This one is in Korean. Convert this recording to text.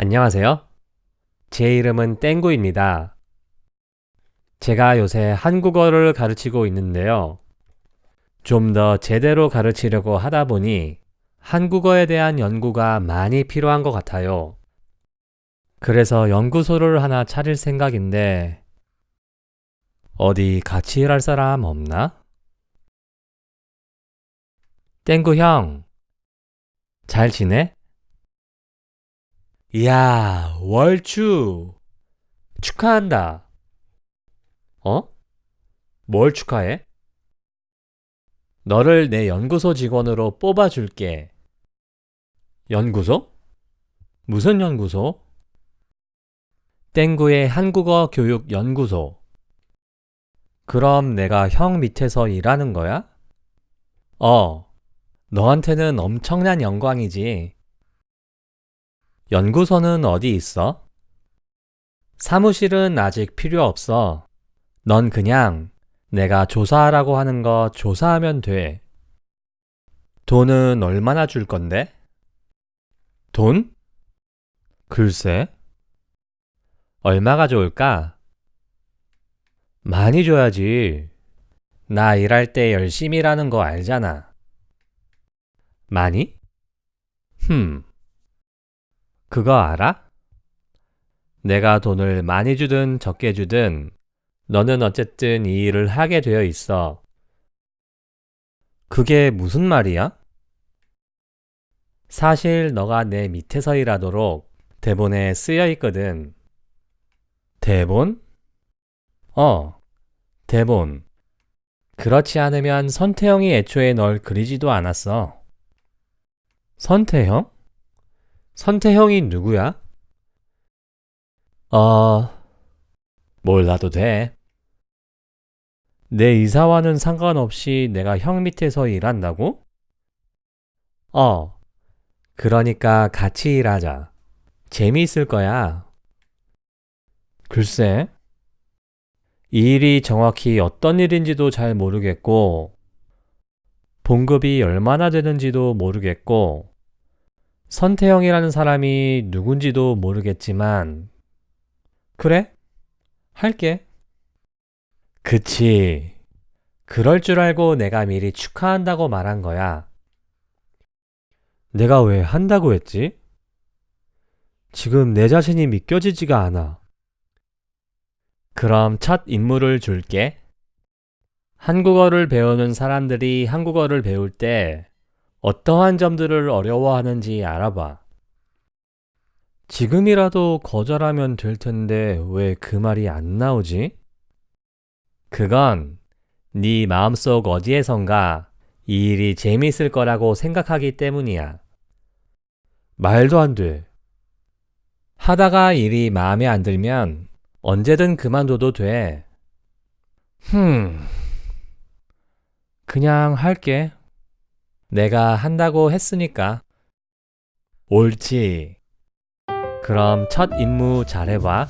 안녕하세요. 제 이름은 땡구입니다. 제가 요새 한국어를 가르치고 있는데요. 좀 더 제대로 가르치려고 하다 보니 한국어에 대한 연구가 많이 필요한 것 같아요. 그래서 연구소를 하나 차릴 생각인데 어디 같이 일할 사람 없나? 땡구 형, 잘 지내? 이야, 월추! 축하한다. 어? 뭘 축하해? 너를 내 연구소 직원으로 뽑아줄게. 연구소? 무슨 연구소? 땡구의 한국어 교육 연구소. 그럼 내가 형 밑에서 일하는 거야? 어, 너한테는 엄청난 영광이지. 연구소는 어디 있어? 사무실은 아직 필요 없어. 넌 그냥 내가 조사하라고 하는 거 조사하면 돼. 돈은 얼마나 줄 건데? 돈? 글쎄. 얼마가 좋을까? 많이 줘야지. 나 일할 때 열심히 일하는 거 알잖아. 많이? 흠. 그거 알아? 내가 돈을 많이 주든 적게 주든 너는 어쨌든 이 일을 하게 되어 있어. 그게 무슨 말이야? 사실 너가 내 밑에서 일하도록 대본에 쓰여 있거든. 대본? 어, 대본. 그렇지 않으면 선태형이 애초에 널 그리지도 않았어. 선태형? 선태형이 누구야? 어, 몰라도 돼. 내 이사와는 상관없이 내가 형 밑에서 일한다고? 어, 그러니까 같이 일하자. 재미있을 거야. 글쎄, 이 일이 정확히 어떤 일인지도 잘 모르겠고, 봉급이 얼마나 되는지도 모르겠고, 선태형이라는 사람이 누군지도 모르겠지만, 그래? 할게. 그치. 그럴 줄 알고 내가 미리 축하한다고 말한 거야. 내가 왜 한다고 했지? 지금 내 자신이 믿겨지지가 않아. 그럼 첫 임무를 줄게. 한국어를 배우는 사람들이 한국어를 배울 때 어떠한 점들을 어려워하는지 알아봐. 지금이라도 거절하면 될 텐데 왜 그 말이 안 나오지? 그건 네 마음속 어디에선가 이 일이 재미있을 거라고 생각하기 때문이야. 말도 안 돼. 하다가 일이 마음에 안 들면 언제든 그만둬도 돼. 흠. 그냥 할게. 내가 한다고 했으니까. 옳지. 그럼 첫 임무 잘해봐.